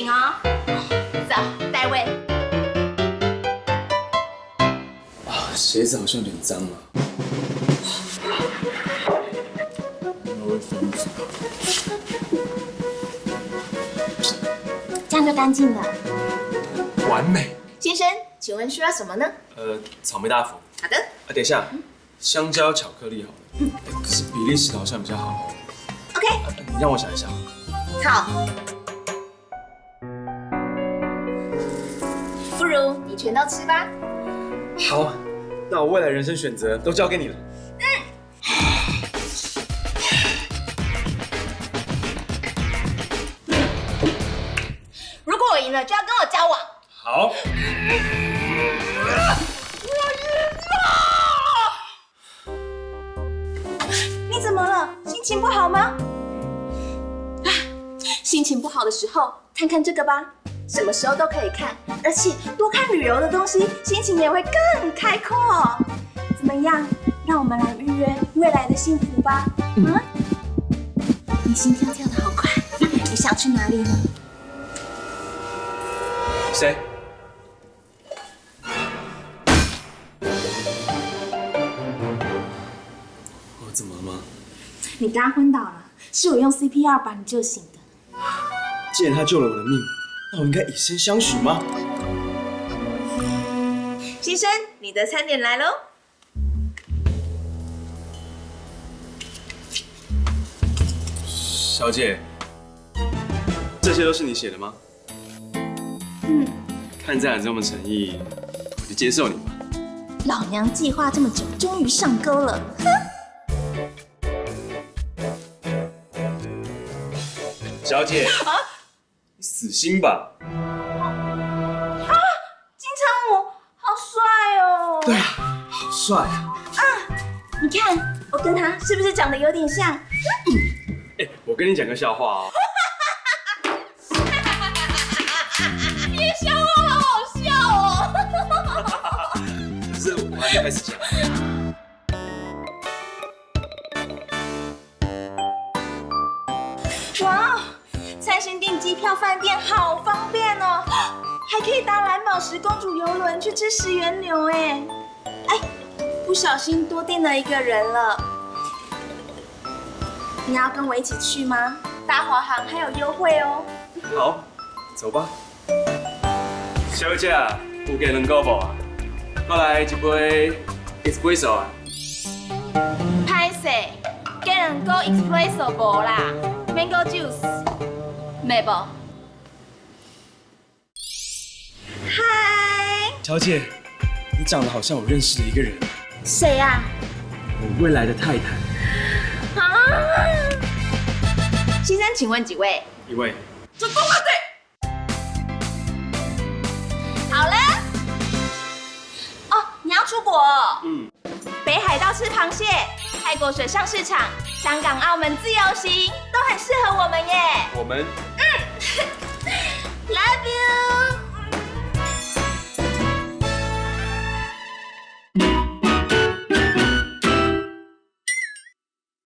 请哦。走，带位。啊，鞋子好像有点脏了。这样就干净了。完美。先生，请问需要什么呢？呃，草莓大福。好的。啊，等一下，香蕉巧克力好了。嗯可是比利时的好像比较好哦。OK，啊你让我想一想。好。如你全都吃吧。好，那我未来人生选择都交给你了。如果我赢了，就要跟我交往。好。我赢了你怎么了？心情不好吗？啊，心情不好的时候，看看这个吧，什么时候都可以看，而且多看旅游的东西，心情也会更开阔。怎么样？让我们来预约未来的幸福吧。嗯，你心跳跳的好快，你想去哪里呢？谁？我怎么了吗？你刚刚昏倒了，是我用 CPR 把你救醒的。既然他救了我的命，那我应该以身相许吗？先生，你的餐点来喽。小姐，这些都是你写的吗？嗯，看在你这么诚意，我就接受你吧。老娘计划这么久，终于上钩了。哼小姐，你死心吧。啊金城武好帅哦！对啊，好帅啊！你看我跟他是不是长得有点像？哎，我跟你讲个笑话哦。你的笑话好好笑哦！可 是我还没开始讲。机票饭店好方便哦，还可以搭蓝宝石公主游轮去吃石原牛哎！哎，不小心多订了一个人了。你要跟我一起去吗？搭华航还有优惠哦。好，走吧。小姐，有给两个无啊？过来一杯 espresso 啊。拍势，给人 go espresso 无啦，mango juice，没无。嗨，小姐，你长得好像我认识的一个人，谁呀、我未来的太太。啊？先生，请问几位？一位。主公啊，对。好了。哦，你要出国哦、嗯，北海道吃螃蟹，泰国水上市场，香港、澳门自由行，都很适合我们耶。我们 Love you.